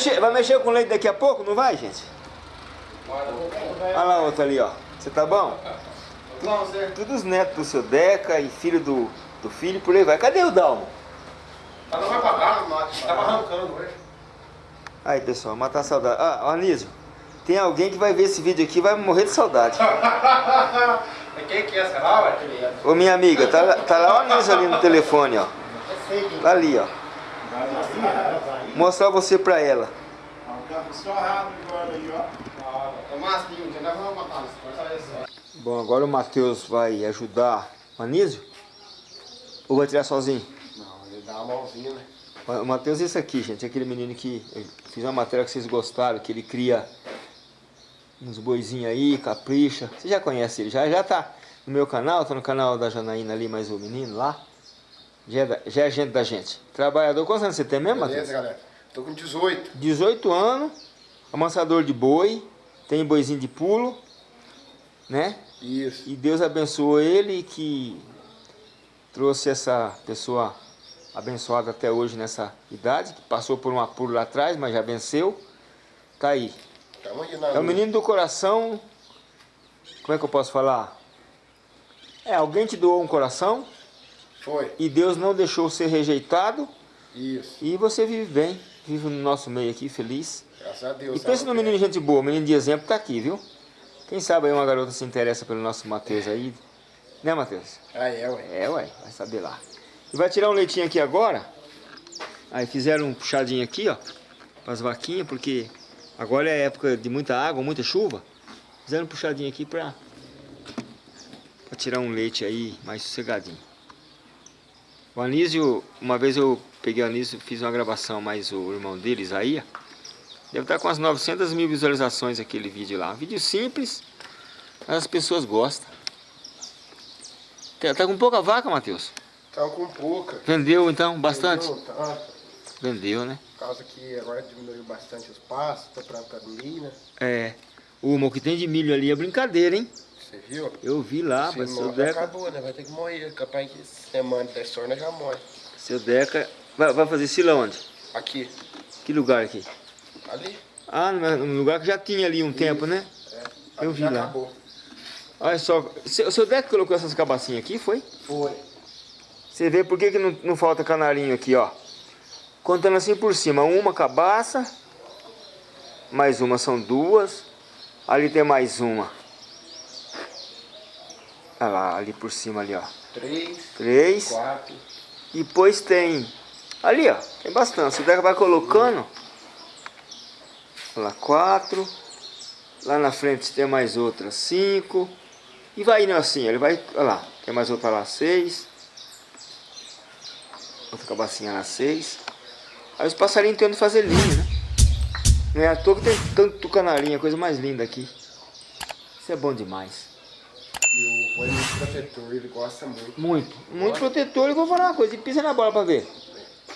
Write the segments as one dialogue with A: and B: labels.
A: Vai mexer, vai mexer com leite daqui a pouco, não vai, gente? Olha lá outro ali, ó. Você tá bom? Tudo os netos do seu Deca e filho do, do filho, por aí vai. Cadê o Dalmo?
B: Ela não vai pagar, tava arrancando hoje.
A: Aí, pessoal, matar a saudade. Ah, Anísio, tem alguém que vai ver esse vídeo aqui e vai morrer de saudade.
B: Quem que é essa lá, ué?
A: Ô, minha amiga, tá, tá lá o Anísio ali no telefone, ó. Tá ali, ó. Mostrar você pra ela. Bom, agora o Matheus vai ajudar o Anísio? Ou vai tirar sozinho?
B: Não, ele dá uma mãozinha, né?
A: O Matheus é esse aqui, gente. Aquele menino que eu fiz uma matéria que vocês gostaram, que ele cria uns boizinhos aí, capricha. Você já conhece ele, já, já tá no meu canal, tá no canal da Janaína ali, mais o menino lá. Já é, da, já é gente da gente. Trabalhador, quantos anos você tem mesmo, Matheus?
B: Beleza, galera. Tô com 18.
A: 18 anos, amansador de boi, tem boizinho de pulo, né?
B: Isso.
A: E Deus abençoou ele que trouxe essa pessoa abençoada até hoje nessa idade, que passou por um apuro lá atrás, mas já venceu. Tá aí. É o menino do coração. Como é que eu posso falar? É, alguém te doou um coração
B: Foi.
A: e Deus não deixou ser rejeitado
B: Isso.
A: e você vive bem, vive no nosso meio aqui, feliz.
B: Graças a Deus.
A: E pensa no menino gente boa, menino de exemplo tá aqui, viu? Quem sabe aí uma garota se interessa pelo nosso Matheus aí. Né, Matheus?
B: Ah, é, ué.
A: É, ué, vai saber lá. E vai tirar um leitinho aqui agora. Aí fizeram um puxadinho aqui, ó. Para as vaquinhas, porque agora é época de muita água, muita chuva. Fizeram um puxadinho aqui pra tirar um leite aí mais sossegadinho. O Anísio, uma vez eu peguei o Anísio, fiz uma gravação, mas o irmão dele, Isaías, deve estar com as 900 mil visualizações aquele vídeo lá. Um vídeo simples, mas as pessoas gostam. Tá tá com pouca vaca, Matheus?
B: Tava com pouca.
A: Vendeu então bastante?
B: Entendeu? Tá.
A: Vendeu, né?
B: Por causa que agora diminuiu bastante os pastos, tá plantando milho, né?
A: É. O o que tem de milho ali é brincadeira, hein?
B: Você viu?
A: Eu vi lá, mas seu Deca.
B: acabou, né? Vai ter que morrer. Capaz que semana da sorna já morre.
A: Seu Deca. Vai, vai fazer sila onde?
B: Aqui.
A: Que lugar aqui?
B: Ali.
A: Ah, no lugar que já tinha ali um tempo, né?
B: É.
A: Eu vi
B: já
A: lá.
B: acabou.
A: Olha só. Seu, o seu Deca colocou essas cabacinhas aqui, foi?
B: Foi.
A: Você vê por que, que não, não falta canarinho aqui, ó. Contando assim por cima, uma cabaça, mais uma são duas, ali tem mais uma. Olha lá, ali por cima ali, ó.
B: Três.
A: Três.
B: Quatro.
A: E depois tem, ali ó, tem bastante. Você vai colocando, olha lá, quatro. Lá na frente tem mais outra, cinco. E vai indo assim, ele vai, olha lá, tem mais outra lá, seis. Outra cabacinha lá, seis. Aí os passarinhos tentam fazer linha, né? Não é à toa que tem tanto canarinho, a coisa mais linda aqui. Isso é bom demais.
B: E o vô é muito protetor, ele gosta muito.
A: Muito, muito protetor. E vou falar uma coisa, ele pisa na bola pra ver.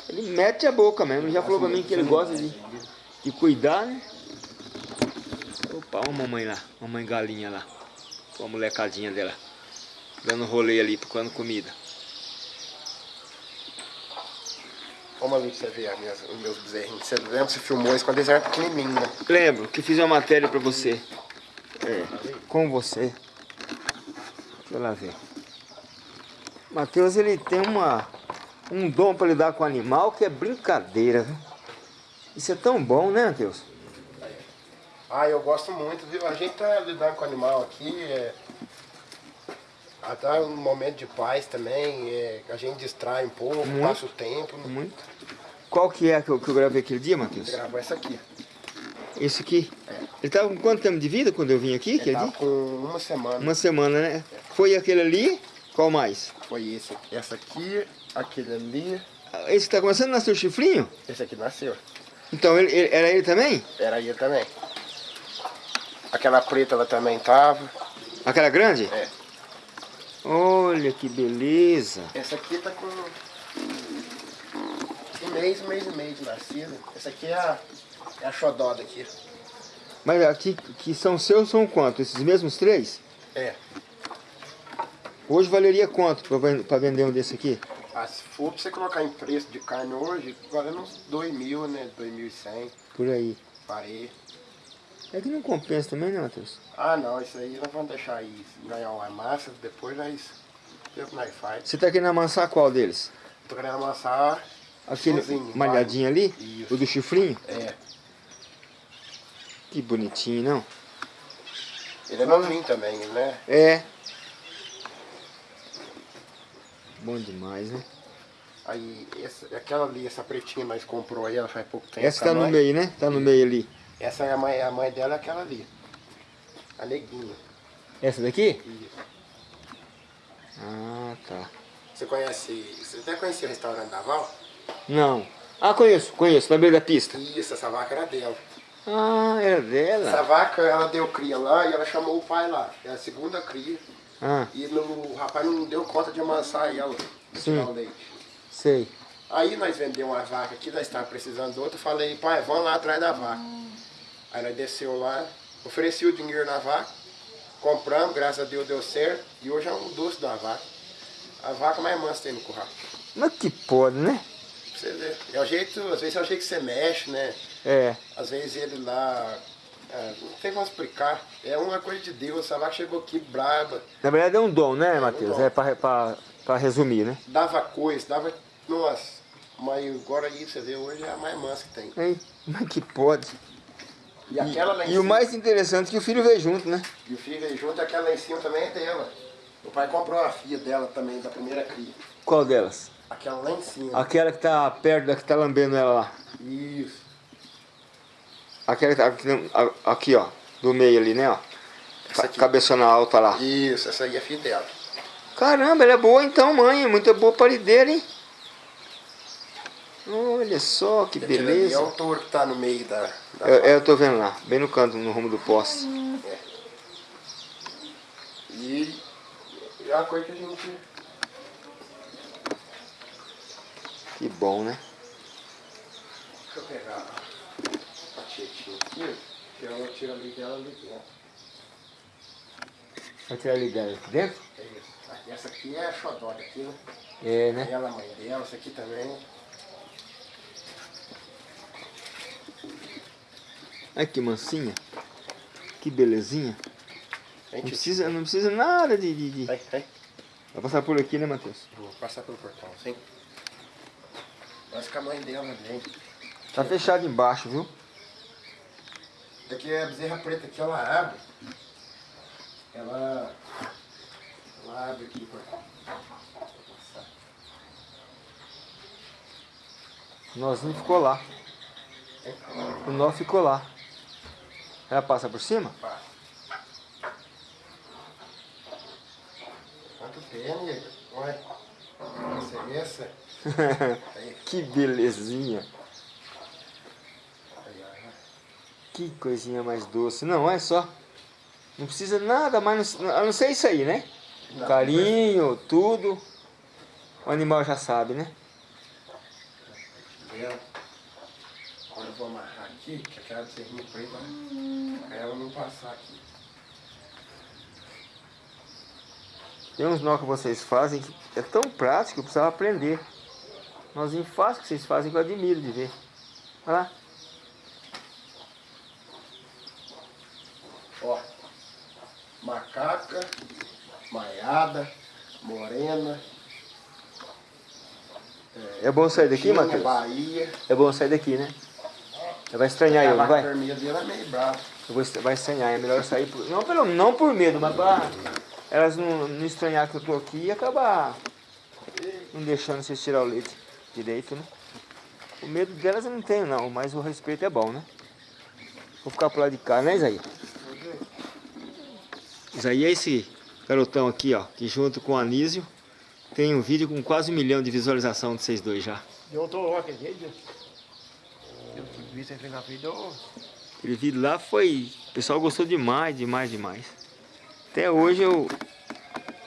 A: Ele mete a boca mesmo, ele já falou pra mim que ele gosta de, de cuidar, né? Opa, olha a mamãe lá, mamãe galinha lá. Com a molecadinha dela. Dando rolê ali, procurando comida.
B: Vamos ali pra você minhas- os meus bezerrinhos. Você lembra que você filmou isso quando eles eram pequenininhos, né?
A: Lembro que fiz uma matéria pra você. É, com você. Deixa eu lá ver. Matheus, ele tem uma, um dom pra lidar com animal que é brincadeira, viu? Isso é tão bom, né, Matheus?
B: Ah, eu gosto muito, viu? A gente tá lidando com animal aqui, é... Até um momento de paz também, é... a gente distrai um pouco,
A: Muito.
B: passa o tempo. Né?
A: Muito. Qual que é que eu, que eu gravei aquele dia, Matheus?
B: Gravou essa aqui.
A: Esse aqui. Ele tava com quanto tempo de vida quando eu vim aqui,
B: Ele
A: aquele
B: tá com uma semana.
A: Uma semana, né? Foi aquele ali, qual mais?
B: Foi esse, essa aqui, aquele ali,
A: Esse que tá começando a nascer o chifrinho?
B: esse aqui nasceu.
A: Então, ele, ele- era ele também?
B: Era ele também. Aquela preta ela também tava.
A: Aquela grande?
B: É.
A: Olha que beleza.
B: Essa aqui tá com um mês, um mês e meio de nascida. Essa aqui é a, é a xodó daqui.
A: Mas aqui que são seus são quanto? Esses mesmos três?
B: É.
A: Hoje valeria quanto pra vender um desse aqui?
B: Ah, se for pra você colocar em preço de carne hoje, valendo uns 2 mil, né? 2.100,
A: Por aí.
B: parei.
A: É que não compensa também, né, Matheus?
B: Ah não, isso aí nós vamos deixar aí ganhar uma massa, depois nós. Depois nós faz.
A: Você tá querendo amassar qual deles?
B: Tô querendo amassar
A: Aquele
B: sozinho,
A: malhadinho ali?
B: Isso.
A: O do chifrinho?
B: É.
A: Que bonitinho, não?
B: Ele é novinho também, né?
A: É. Bom demais, né?
B: Aí, essa, aquela ali, essa pretinha nós comprou aí, ela faz pouco tempo.
A: Essa tá no
B: mãe.
A: meio, né? Tá no meio ali.
B: Essa é a mãe, a mãe dela, é aquela ali. A neguinha.
A: Essa daqui?
B: Isso.
A: Ah, tá.
B: Você conhece, você até conhecia o restaurante da Val?
A: Não. Ah, conheço, conheço. Na beira da pista.
B: Isso, essa vaca era dela.
A: Ah, era
B: Essa
A: dela?
B: vaca, ela deu cria lá e ela chamou o pai lá. É a segunda cria.
A: Ah,
B: E no, o rapaz não deu conta de amansar ela, de
A: Sim.
B: tirar o leite.
A: sei.
B: Aí nós vendemos uma vaca aqui, nós estávamos precisando de outra. Falei, pai, vamos lá atrás da vaca. Aí nós desceu lá, ofereci o dinheiro na vaca, compramos, graças a Deus deu certo. E hoje é um doce da vaca. A vaca mais mansa tem no curral.
A: Mas que pode, né?
B: Pra você ver. É o jeito, às vezes é o jeito que você mexe, né?
A: É.
B: Às vezes ele lá. é, não tem como explicar. É uma coisa de Deus. Essa vaca chegou aqui braba,
A: Na verdade é um dom, né, Matheus?
B: dom.
A: É pra, pra, pra resumir, né?
B: dava coisa, dava. Nossa, mas agora aí você vê hoje é a mais mansa que tem.
A: Ei, mas que pode.
B: E aquela lá em
A: E
B: cima.
A: o mais interessante é que o filho veio junto, né?
B: E o filho veio junto, aquela lá em cima também é dela. O pai comprou a filha dela também, da primeira cria.
A: Qual delas?
B: Aquela lá em cima.
A: Aquela que tá perto da que tá lambendo ela lá.
B: Isso.
A: Aquela que tá aqui, ó. Do meio ali, né, ó.
B: Essa aqui.
A: Cabeçona alta lá.
B: Isso, essa aí é filha dela.
A: Caramba, ela é boa então, mãe. Muita boa parideira, hein? Olha só que
B: Aquele
A: beleza.
B: É o touro que tá no meio da. da
A: Eu, eu tô vendo lá, bem no canto, no rumo do poste.
B: E é uma coisa que a gente.
A: Que bom, né?
B: Deixa eu pegar a tietinha aqui, que ela tira ali dela ali dentro.
A: Vai tirar ali dentro? dentro?
B: É isso. Aqui, Essa aqui é a xodória aqui, né?
A: É, né?
B: Ela, a mãe dela, essa aqui também.
A: Olha que mansinha. Que belezinha. Não precisa, não precisa nada de, de, de-
B: Vai, vai.
A: Vai passar por aqui, né, Matheus?
B: Vou passar pelo portão, sim. Mas com a mãe dela vem.
A: Tá fechado embaixo, viu?
B: Daqui é a bezerra preta aqui, ela abre. Ela. Ela abre aqui pra. pra passar.
A: O nozinho ficou lá. O nó ficou lá. Ela passa por cima?
B: Passa. Quanto amiga? Olha. Essa é essa.
A: Que belezinha. Que coisinha mais doce. Não, olha só. Não precisa nada mais, a não ser isso aí, né?
B: Não,
A: Carinho, tudo. O animal já sabe, né?
B: Agora eu vou amarrar aqui, que aquela bezerrinha preta, pra ela não passar aqui.
A: Tem uns nó que vocês fazem que é tão prático que eu precisava aprender. Nozinho fácil que vocês fazem que eu admiro de ver. Olha lá.
B: Ó, macaca, maiada, morena,
A: É bom sair daqui,
B: Tinha,
A: Matheus?
B: Bahia.
A: É bom sair daqui, né? Vai estranhar
B: a
A: eu, não vai?
B: vermelha dele é meio brava.
A: Eu vou, est- vai estranhar, é melhor sair por, não, pelo, não por medo, mas pra elas não, não estranhar que eu tô aqui e acabar não deixando vocês tirar o leite direito, né? O medo delas eu não tenho não, mas o respeito é bom, né? Vou ficar pro lado de cá, né Isaí? Isaí é esse garotão aqui, ó, que junto com o Anísio tem um vídeo com quase um milhão de visualização de vocês dois já.
B: Eu tô lá aquele dia. Eu vi você na vida.
A: Aquele vídeo lá foi. O pessoal gostou demais, demais, demais. Até hoje eu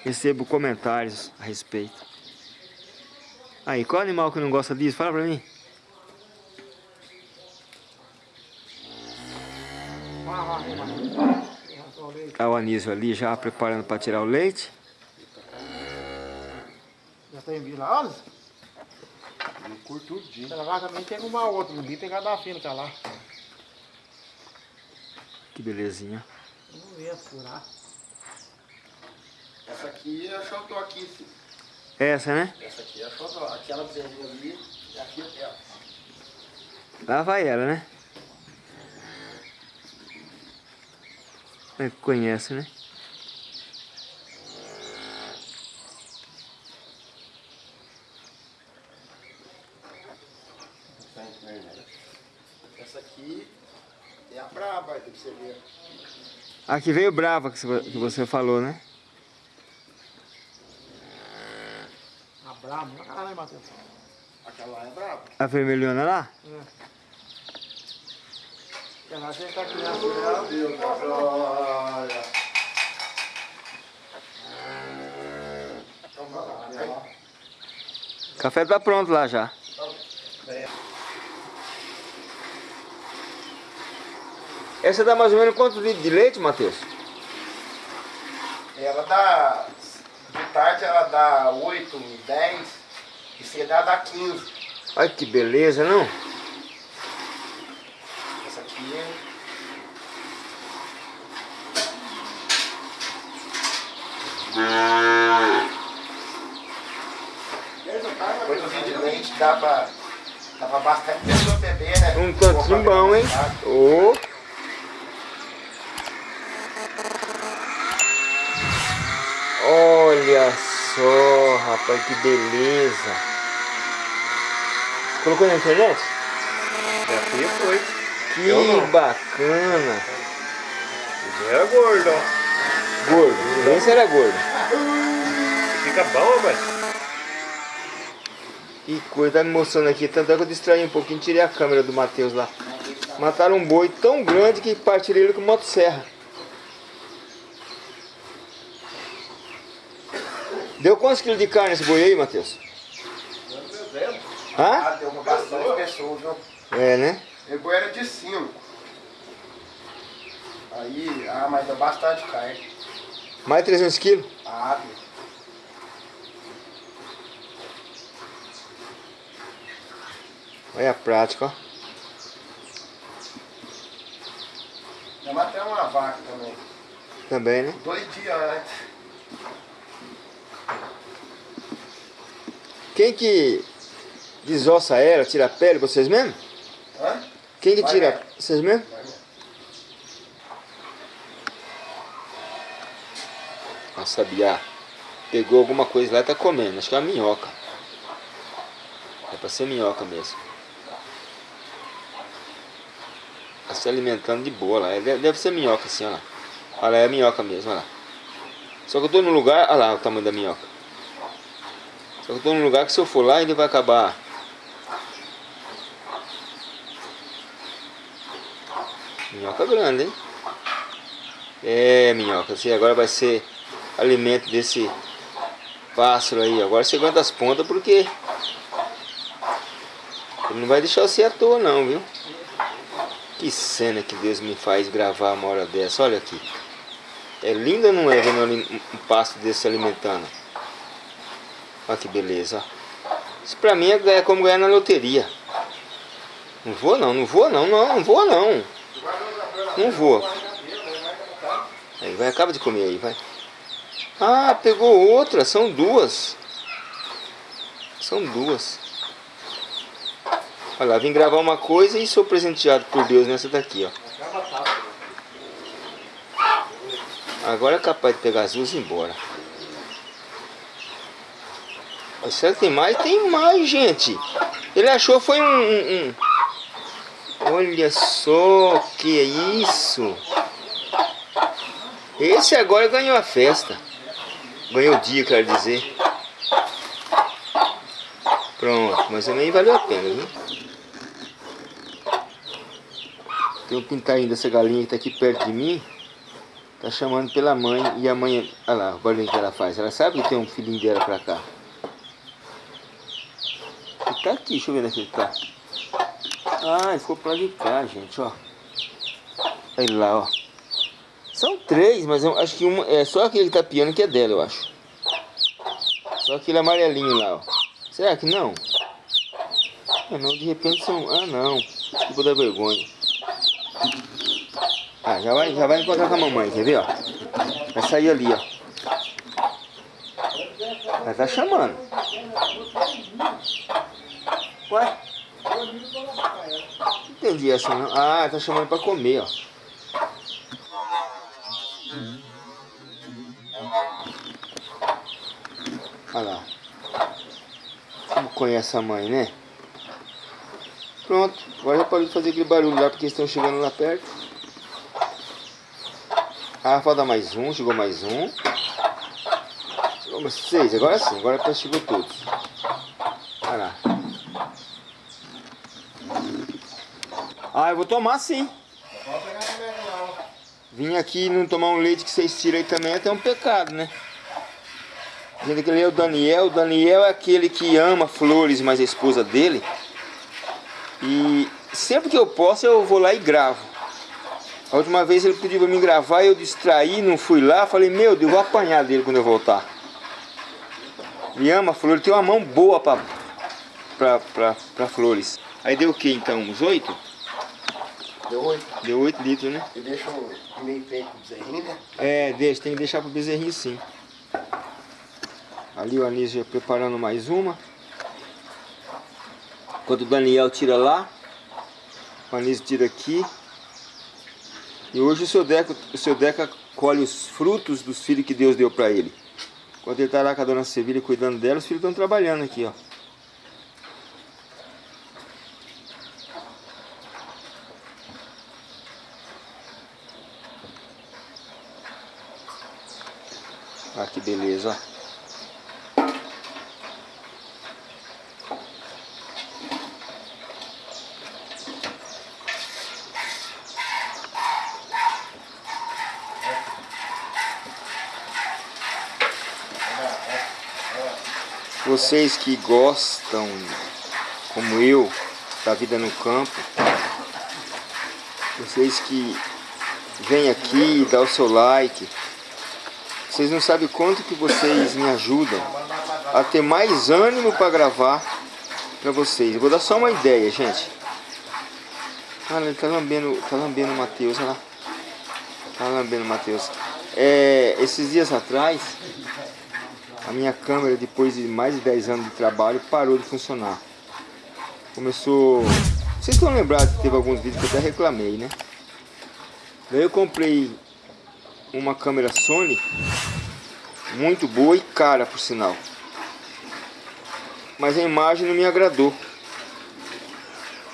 A: recebo comentários a respeito. Aí, qual animal que não gosta disso? Fala pra mim. Tá o Anísio ali já preparando para tirar o leite.
B: Já tem vindo lá, Ele curte tudinho.
C: Ela lá também tem uma outra, no bico tem cada fino que é lá.
A: Que belezinha.
C: Vamos ver, furar.
B: Essa aqui é a xodó aqui, sim.
A: Essa, né?
B: Essa aqui é a xodó. Aquela bezerrinha ali e aqui é dela.
A: Lá vai ela, né? É que conhece, né?
B: Essa aqui é a braba, pra você ver.
A: Aqui veio brava que que você falou, né?
C: A brava, não caralho, Matheus.
B: Aquela lá é.
A: A vermelhona lá?
C: Ela já tá criança dela.
B: Meu Deus, olha.
A: O café tá pronto lá já. Essa dá mais ou menos quantos litros de leite, Matheus?
B: Ela dá. De tarde ela dá 8, 10. E cedo dá 15.
A: Olha que beleza, não?
B: Essa aqui é. Coisinha de leite dá pra. Dá pra bastante pessoa beber, né?
A: Um tantinho bom, hein? Ô! Olha só, rapaz, que beleza. Colocou na internet?
B: Já fui, foi.
A: Que bacana.
B: É gordo, ó.
A: Gordo, nem se era gordo.
B: Fica bom, velho.
A: Que coisa, tá me mostrando aqui. Tanto é que eu distraí um pouquinho, tirei a câmera do Matheus lá. Mataram um boi tão grande que partiram ele com motosserra. Deu quantos quilos de carne esse boi aí, Matheus? Hã?
B: Ah, deu uma bastante pessoa, viu?
A: É, né?
B: O boi era de 5. Aí, ah, mas deu bastante carne.
A: Mais de 300 quilos?
B: Ah, deu.
A: Olha a prática, ó.
B: Já matei uma vaca também.
A: Também, né?
B: Dois dias antes.
A: Quem que desossa ela, tira a pele, vocês mesmo?
B: Hã?
A: Quem que tira? Vocês mesmo?
B: Vai.
A: A sabiá pegou alguma coisa lá e tá comendo. Acho que é uma minhoca. É pra ser minhoca mesmo. Tá se alimentando de boa lá. É, Deve deve ser minhoca assim, olha lá. Olha lá, é minhoca mesmo, olha lá. Só que eu tô num lugar, olha lá o tamanho da minhoca. Só que eu tô num lugar que se eu for lá ele vai acabar. Minhoca grande, hein? É, minhoca, você agora vai ser alimento desse pássaro aí. Agora você aguenta as pontas porque ele não vai deixar você à toa não, viu? Que cena que Deus me faz gravar uma hora dessa, olha aqui. É lindo ou não é vendo um pasto desse se alimentando? Olha que beleza. Isso pra mim é como ganhar na loteria. Não vou não, não vou não, não, não vou não. Não vou. Aí vai, acaba de comer aí, vai. Ah, pegou outra, são duas. São duas. Olha lá, vim gravar uma coisa e sou presenteado por Deus nessa daqui, ó. Agora é capaz de pegar as duas e ir embora. Que tem mais? Tem mais, gente. Ele achou foi um... um- um- Olha só, que é isso. Esse agora ganhou a festa. Ganhou o dia, quero dizer. Pronto, mas também valeu a pena, viu? Tem um pintainho dessa galinha que tá aqui perto de mim. Tá chamando pela mãe e a mãe... Olha lá o barulho que ela faz. Ela sabe que tem um filhinho dela pra cá. Ele tá aqui, deixa eu ver onde que ele tá. Ah, ele ficou pra de cá, gente, ó. Olha lá, ó. São três, mas eu acho que uma... É só aquele tapiano que é dela, eu acho. Só aquele amarelinho lá, ó. Será que não? Ah não, de repente são... Ah não, desculpa da vergonha. Ah, já vai, já vai encontrar com a mamãe, quer ver, ó? Vai sair ali, ó. Ela tá chamando. Ué? Não entendi essa não. Ah, tá chamando pra comer, ó. Olha lá. Como conhece a mãe, né? Pronto. Agora já pode fazer aquele barulho lá porque estão chegando lá perto. Ah, falta mais um. Chegou mais um. Chegou mais seis. Agora sim. Agora chegou todos. Olha lá. Ah, eu vou tomar sim. Vim aqui e não tomar um leite que vocês tiram aí também é até um pecado, né? Gente, aquele é o Daniel. O Daniel é aquele que ama flores, mas a esposa dele. E sempre que eu posso eu vou lá e gravo. A última vez ele pediu pra me gravar eu distraí, não fui lá. Falei, meu Deus, vou apanhar dele quando eu voltar. Ele ama flores, tem uma mão boa pra, pra, pra, pra flores. Aí deu o que então? Uns oito?
B: Deu oito.
A: Deu 8 litros, né?
B: E deixa um meio peito pro bezerrinho, né?
A: É, deixa, tem que deixar pro bezerrinho sim. Ali o Anísio preparando mais uma. Enquanto o Daniel tira lá, o Anísio tira aqui. E hoje o seu, Deca, o seu Deca colhe os frutos dos filhos que Deus deu para ele. Enquanto ele está lá com a dona Sevilha cuidando dela, os filhos estão trabalhando aqui, ó. Olha que beleza, ó. Vocês que gostam, como eu, da vida no campo, vocês que vêm aqui dão o seu like, vocês não sabem quanto que vocês me ajudam a ter mais ânimo para gravar para vocês. Eu vou dar só uma ideia, gente. Ah, ele tá lambendo, tá lambendo o Matheus, olha lá. Tá lambendo o Matheus. É, esses dias atrás, a minha câmera, depois de mais de 10 anos de trabalho, parou de funcionar. Começou... Vocês estão lembrados que teve alguns vídeos que eu até reclamei, né? Daí eu comprei uma câmera Sony, muito boa e cara, por sinal. Mas a imagem não me agradou.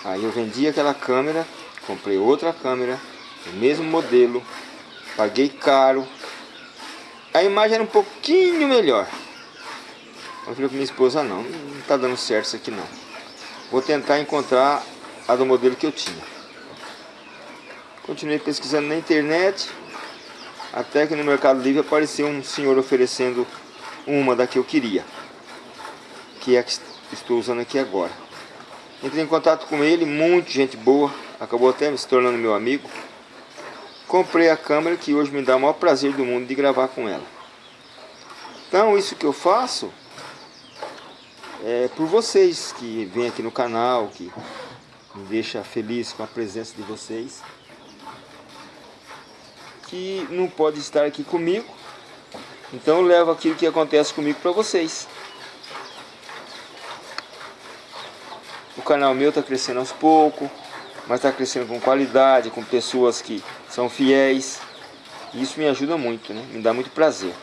A: Aí eu vendi aquela câmera, comprei outra câmera, o mesmo modelo, paguei caro. A imagem era um pouquinho melhor. Eu falei com minha esposa, não, não tá dando certo isso aqui não. Vou tentar encontrar a do modelo que eu tinha. Continuei pesquisando na internet, até que no Mercado Livre apareceu um senhor oferecendo uma da que eu queria. Que é a que estou usando aqui agora. Entrei em contato com ele, muito gente boa, acabou até se tornando meu amigo. Comprei a câmera que hoje me dá o maior prazer do mundo de gravar com ela. Então isso que eu faço é por vocês que vêm aqui no canal, que me deixa feliz com a presença de vocês. Que não pode estar aqui comigo, então eu levo aquilo que acontece comigo para vocês. O canal meu está crescendo aos poucos, mas está crescendo com qualidade, com pessoas que são fiéis. E isso me ajuda muito, né? Me dá muito prazer.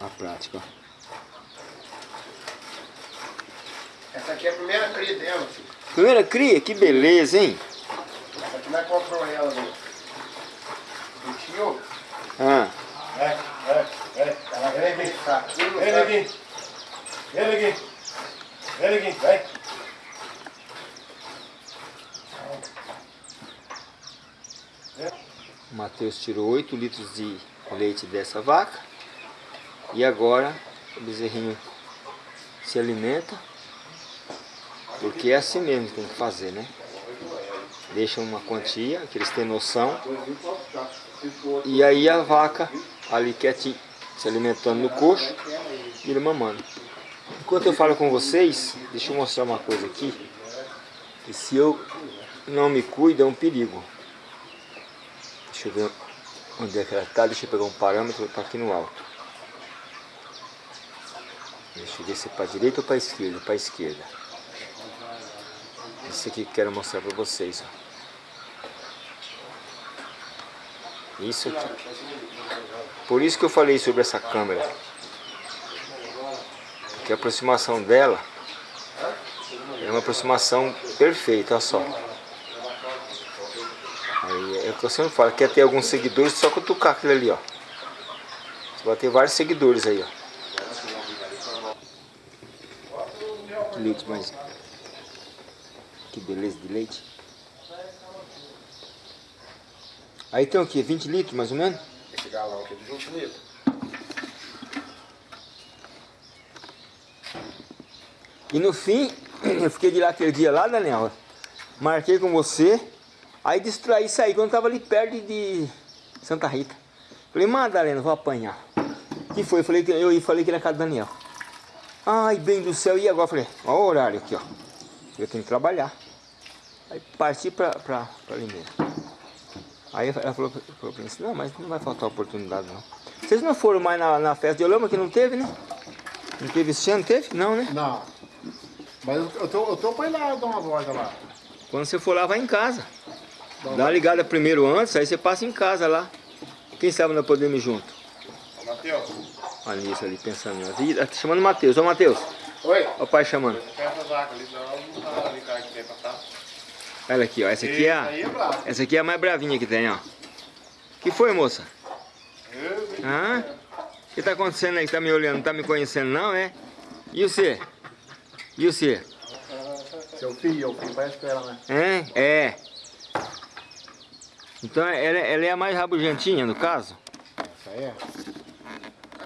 A: A prática.
B: Essa aqui é a primeira cria dela, filho.
A: Primeira cria, que beleza, hein?
B: Essa aqui nós comprou ela no, no tio.
A: Ah,
B: É, é, é. Ela vem fraquinha.
D: Vem aqui. Vem aqui. Vem aqui. Vai.
A: o Matheus tirou 8 litros de leite dessa vaca. E agora o bezerrinho se alimenta. Porque é assim mesmo que tem que fazer, né? Deixa uma quantia, que eles têm noção. E aí a vaca ali quietinho, se alimentando no coxo e ele mamando. Enquanto eu falo com vocês, deixa eu mostrar uma coisa aqui. Que se eu não me cuido é um perigo. Deixa eu ver onde é que ela está. Deixa eu pegar um parâmetro, está aqui no alto. Deixa eu ver se é para direita ou para esquerda. Para esquerda. Isso aqui que quero mostrar para vocês. Ó. Isso aqui. Por isso que eu falei sobre essa câmera. Que a aproximação dela é uma aproximação perfeita, olha só. Aí, é o que eu sempre falo, quer ter alguns seguidores, só cutucar aquilo ali, ó. Você vai ter vários seguidores aí, ó. Leite mais... Que beleza de leite. Aí tem o que? 20 litros mais ou menos?
B: Esse galão aqui é de 20 litros.
A: E no fim, eu fiquei de lá aquele dia lá, Daniel. Marquei com você. Aí distraí saí quando tava ali perto de Santa Rita. Falei, Madalena, vou apanhar. que foi? Eu falei que eu falei que era casa do Daniel. Ai, bem do céu, e agora? Falei, olha o horário aqui, ó. Eu tenho que trabalhar. Aí parti pra Limeira. Aí ela falou, falou pra mim assim, não, mas não vai faltar oportunidade não. Vocês não foram mais na, na festa de Olama que não teve, né? Não teve esse ano? Teve? Não, né?
C: Não. Mas eu, tô, eu tô pra ir lá dar uma volta lá.
A: Quando você for lá, vai em casa. Dá uma ligada primeiro antes, aí você passa em casa lá. Quem sabe nós podemos ir junto.
D: Matheus.
A: Olha isso ali, pensando vida. Tá chamando o Matheus. Ô, Matheus.
B: Oi?
A: O pai chamando.
D: Quer essa vaca ali, senão não tá ali, cara, que tem pra tá.
A: Olha aqui, ó. Essa aqui é a,
D: é
A: essa aqui é a mais bravinha que tem, ó. que foi, moça? Hã? O que tá acontecendo aí? Tá me olhando, não tá me conhecendo não, é? E você? E você?
C: Seu filho, o filho parece com ela, né?
A: É? É. Então ela, ela é a mais rabugentinha, no caso?
C: Essa aí é.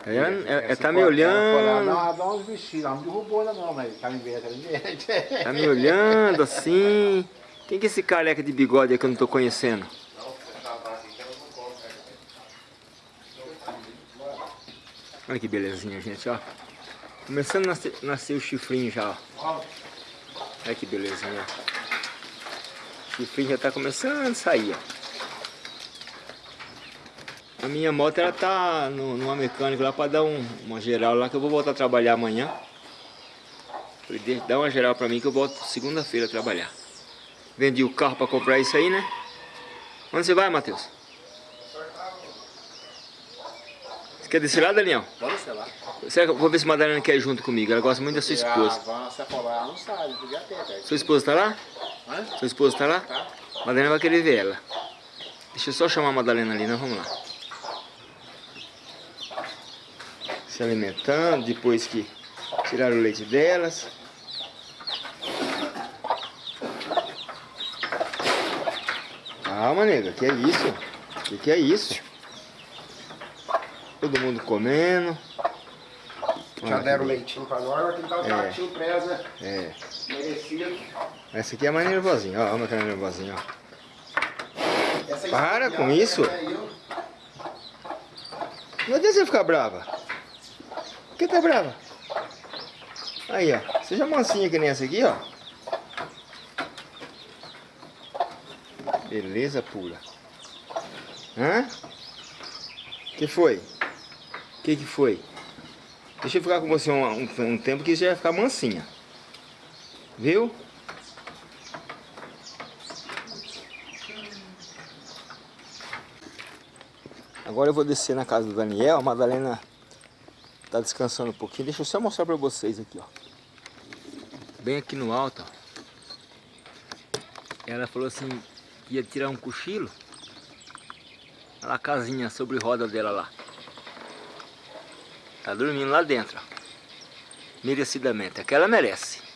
A: Ela, ela, ela
C: Essa
A: tá me
C: foi- ela
A: olhando,
C: Dá, uns vestidos, ela não derrubou ela não, mas tá me vendo, tá me vendo.
A: tá me olhando assim. Quem que é esse careca de bigode que eu não tô conhecendo? Olha que belezinha, gente, ó. Começando a nascer, nascer o chifrinho já, ó. Olha que belezinha. O chifrinho já tá começando a sair, ó. A minha moto, ela tá no, numa mecânica lá pra dar um, uma geral lá, que eu vou voltar a trabalhar amanhã. Falei, "Deixa- dá uma geral pra mim que eu volto segunda-feira a trabalhar. Vendi o carro pra comprar isso aí, né? Onde você vai, Matheus? Você quer descer lá, Daniel?
C: Bora, sei lá.
A: Eu vou ver se a Madalena quer ir junto comigo. Ela gosta muito da sua esposa.
C: A Vanna, se for lá, ela não sabe, podia ter, velho.
A: Sua esposa tá lá?
C: Hã?
A: Sua esposa tá lá?
C: Tá.
A: Madalena vai querer ver ela. Deixa eu só chamar a Madalena ali, nós vamos lá. Se alimentando, depois que tiraram o leite delas. Calma, nega, que é isso? Que que é isso? Todo mundo comendo.
B: Já
A: Olha
B: deram leitinho pra nós, que dar o
A: É.
B: elas, né?
A: É.
B: Merecido.
A: Essa aqui é a mais nervosinha, ó. Olha aquela nervosinha, ó.
B: Essa
A: Para
B: espinhada
A: com isso.
B: é eu.
A: Não adianta você ficar brava. Por que tá brava? Aí, ó. Seja mansinha que nem essa aqui, ó. Beleza pura. Hã? que foi? que que foi? Deixa eu ficar com você um, um- um tempo que você vai ficar mansinha. Viu? Agora eu vou descer na casa do Daniel. A Madalena tá descansando um pouquinho. Deixa eu só mostrar pra vocês aqui, ó. Bem aqui no alto, ó. Ela falou assim que ia tirar um cochilo. Olha a casinha sobre roda dela lá. Tá dormindo lá dentro, ó. Merecidamente. Aquela merece.